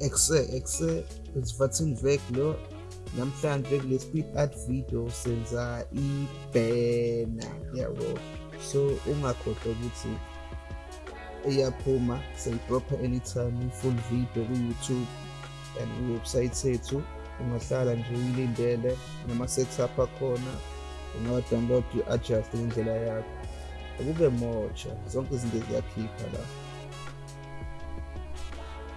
exe exe sivathini vek lo namhlanje kule speed art video senza ibhena. Yabo so ungakhohlwa ukuthi iyaphuma seyidropha anytime i-full video ku-youtube and iwebsite yethu. Ungahlala nje uyilindele nama-setup akhona ungawa-download u-adjust ngendlela yakho. Akube motsha zonke izinto ziyakhipha la.